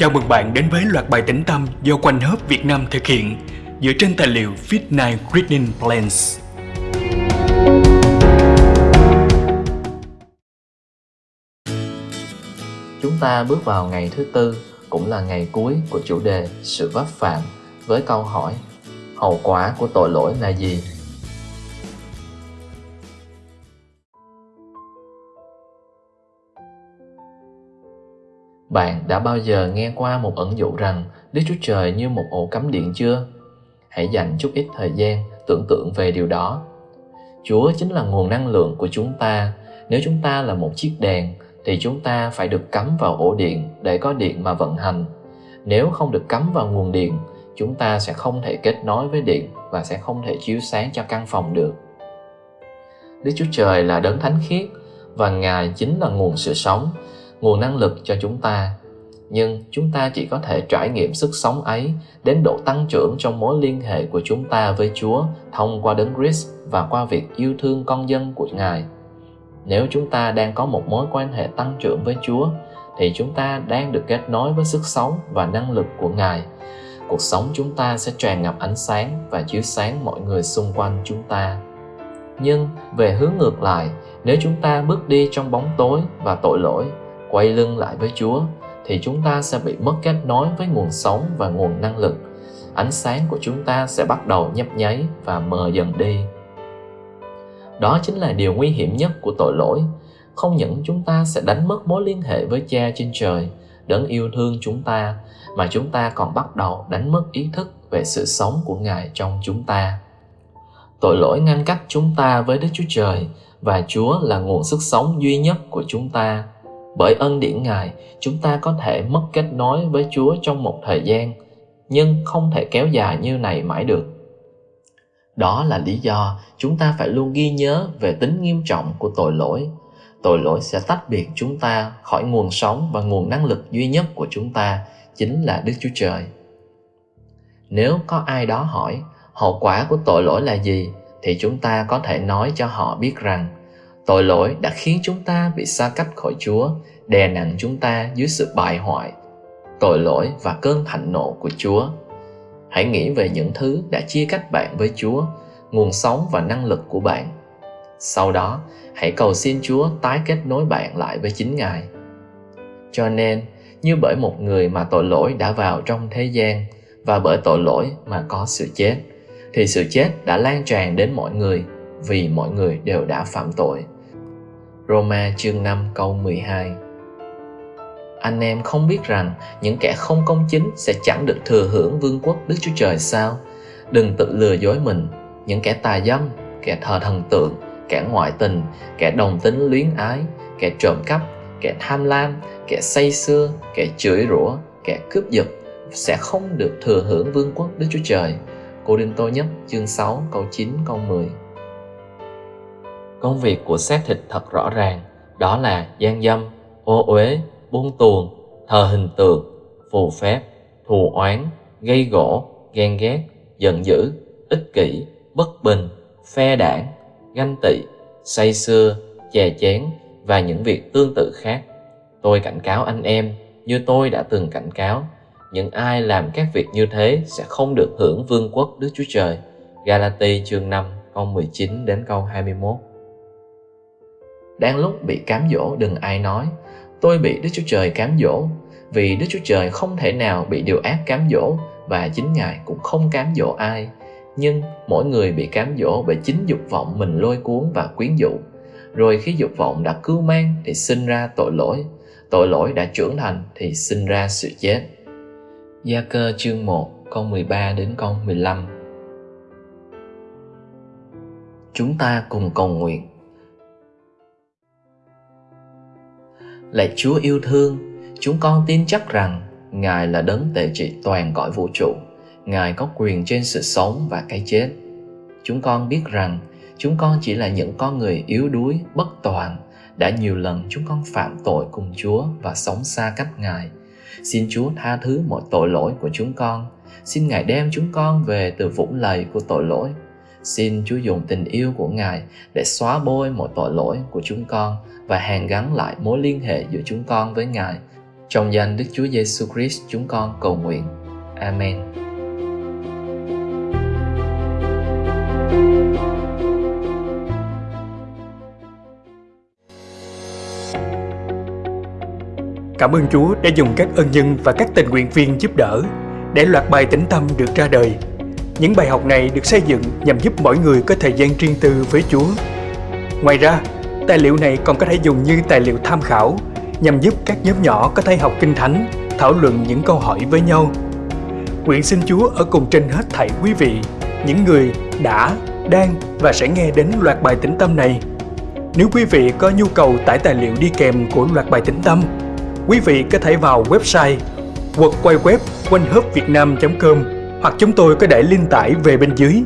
Chào mừng bạn đến với loạt bài tĩnh tâm do Quanh Hớp Việt Nam thực hiện dựa trên tài liệu Fit9 Reading Plans. Chúng ta bước vào ngày thứ tư, cũng là ngày cuối của chủ đề sự vấp phạm với câu hỏi Hậu quả của tội lỗi là gì? Bạn đã bao giờ nghe qua một ẩn dụ rằng Đức Chúa Trời như một ổ cắm điện chưa? Hãy dành chút ít thời gian tưởng tượng về điều đó. Chúa chính là nguồn năng lượng của chúng ta. Nếu chúng ta là một chiếc đèn thì chúng ta phải được cắm vào ổ điện để có điện mà vận hành. Nếu không được cắm vào nguồn điện, chúng ta sẽ không thể kết nối với điện và sẽ không thể chiếu sáng cho căn phòng được. Đức Chúa Trời là đấng thánh khiết và Ngài chính là nguồn sự sống nguồn năng lực cho chúng ta nhưng chúng ta chỉ có thể trải nghiệm sức sống ấy đến độ tăng trưởng trong mối liên hệ của chúng ta với Chúa thông qua đấng Christ và qua việc yêu thương con dân của Ngài. Nếu chúng ta đang có một mối quan hệ tăng trưởng với Chúa thì chúng ta đang được kết nối với sức sống và năng lực của Ngài. Cuộc sống chúng ta sẽ tràn ngập ánh sáng và chiếu sáng mọi người xung quanh chúng ta. Nhưng về hướng ngược lại, nếu chúng ta bước đi trong bóng tối và tội lỗi quay lưng lại với Chúa thì chúng ta sẽ bị mất kết nối với nguồn sống và nguồn năng lực. Ánh sáng của chúng ta sẽ bắt đầu nhấp nháy và mờ dần đi. Đó chính là điều nguy hiểm nhất của tội lỗi. Không những chúng ta sẽ đánh mất mối liên hệ với Cha trên trời, đấng yêu thương chúng ta, mà chúng ta còn bắt đầu đánh mất ý thức về sự sống của Ngài trong chúng ta. Tội lỗi ngăn cách chúng ta với Đức Chúa Trời và Chúa là nguồn sức sống duy nhất của chúng ta bởi ân điển Ngài, chúng ta có thể mất kết nối với Chúa trong một thời gian, nhưng không thể kéo dài như này mãi được. Đó là lý do chúng ta phải luôn ghi nhớ về tính nghiêm trọng của tội lỗi. Tội lỗi sẽ tách biệt chúng ta khỏi nguồn sống và nguồn năng lực duy nhất của chúng ta, chính là Đức Chúa Trời. Nếu có ai đó hỏi hậu quả của tội lỗi là gì, thì chúng ta có thể nói cho họ biết rằng Tội lỗi đã khiến chúng ta bị xa cách khỏi Chúa, đè nặng chúng ta dưới sự bại hoại, tội lỗi và cơn thạnh nộ của Chúa. Hãy nghĩ về những thứ đã chia cách bạn với Chúa, nguồn sống và năng lực của bạn. Sau đó, hãy cầu xin Chúa tái kết nối bạn lại với chính Ngài. Cho nên, như bởi một người mà tội lỗi đã vào trong thế gian và bởi tội lỗi mà có sự chết, thì sự chết đã lan tràn đến mọi người vì mọi người đều đã phạm tội. Roma chương 5 câu 12 Anh em không biết rằng những kẻ không công chính sẽ chẳng được thừa hưởng vương quốc Đức Chúa Trời sao? Đừng tự lừa dối mình, những kẻ tà dâm, kẻ thờ thần tượng, kẻ ngoại tình, kẻ đồng tính luyến ái, kẻ trộm cắp, kẻ tham lam, kẻ say xưa, kẻ chửi rủa, kẻ cướp giật sẽ không được thừa hưởng vương quốc Đức Chúa Trời. Cô Đinh Tô Nhất chương 6 câu 9 câu 10 Công việc của xác thịt thật rõ ràng, đó là gian dâm, ô uế, buông tuồng, thờ hình tượng, phù phép, thù oán, gây gỗ, ghen ghét, giận dữ, ích kỷ, bất bình, phe đảng, ganh tị, say xưa, chè chén và những việc tương tự khác. Tôi cảnh cáo anh em như tôi đã từng cảnh cáo, những ai làm các việc như thế sẽ không được hưởng vương quốc Đức Chúa Trời. Galati chương 5 câu 19 đến câu 21 đang lúc bị cám dỗ, đừng ai nói, tôi bị Đức Chúa Trời cám dỗ, vì Đức Chúa Trời không thể nào bị điều ác cám dỗ và chính Ngài cũng không cám dỗ ai. Nhưng mỗi người bị cám dỗ bởi chính dục vọng mình lôi cuốn và quyến dụ. Rồi khi dục vọng đã cưu mang thì sinh ra tội lỗi. Tội lỗi đã trưởng thành thì sinh ra sự chết. Gia cơ chương 1 câu 13 đến câu 15 Chúng ta cùng cầu nguyện Lạy Chúa yêu thương, chúng con tin chắc rằng Ngài là đấng tể trị toàn cõi vũ trụ. Ngài có quyền trên sự sống và cái chết. Chúng con biết rằng chúng con chỉ là những con người yếu đuối, bất toàn. Đã nhiều lần chúng con phạm tội cùng Chúa và sống xa cách Ngài. Xin Chúa tha thứ mọi tội lỗi của chúng con. Xin Ngài đem chúng con về từ vũng lầy của tội lỗi Xin Chúa dùng tình yêu của Ngài để xóa bôi mọi tội lỗi của chúng con và hàn gắn lại mối liên hệ giữa chúng con với Ngài. Trong danh Đức Chúa Giêsu Christ, chúng con cầu nguyện. Amen. Cảm ơn Chúa đã dùng các ân nhân và các tình nguyện viên giúp đỡ để loạt bài tĩnh tâm được ra đời. Những bài học này được xây dựng nhằm giúp mỗi người có thời gian riêng tư với Chúa. Ngoài ra, tài liệu này còn có thể dùng như tài liệu tham khảo nhằm giúp các nhóm nhỏ có thể học kinh thánh, thảo luận những câu hỏi với nhau. Nguyện xin Chúa ở cùng trên hết thảy quý vị, những người đã, đang và sẽ nghe đến loạt bài tĩnh tâm này. Nếu quý vị có nhu cầu tải tài liệu đi kèm của loạt bài tĩnh tâm, quý vị có thể vào website www.quayquep com hoặc chúng tôi có để link tải về bên dưới.